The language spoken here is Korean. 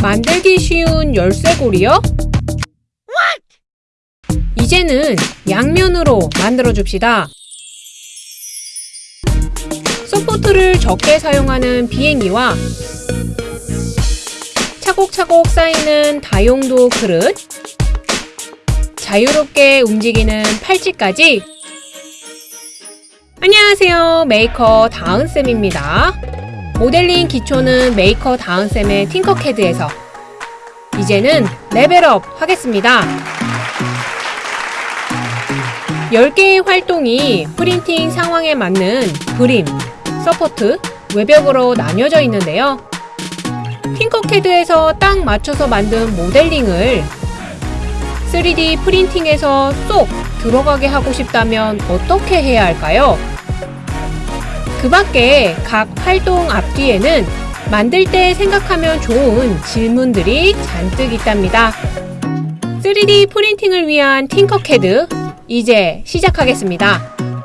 만들기 쉬운 열쇠고리요? 이제는 양면으로 만들어 줍시다. 서포트를 적게 사용하는 비행기와 차곡차곡 쌓이는 다용도 그릇, 자유롭게 움직이는 팔찌까지 안녕하세요. 메이커 다은쌤입니다. 모델링 기초는 메이커 다은쌤의 Tinkercad에서 이제는 레벨업 하겠습니다. 10개의 활동이 프린팅 상황에 맞는 그림, 서포트, 외벽으로 나뉘어져 있는데요. Tinkercad에서 딱 맞춰서 만든 모델링을 3D 프린팅에서 쏙 들어가게 하고 싶다면 어떻게 해야 할까요? 그 밖에 각 활동 앞뒤에는 만들 때 생각하면 좋은 질문들이 잔뜩 있답니다. 3D 프린팅을 위한 팅커캐드 이제 시작하겠습니다.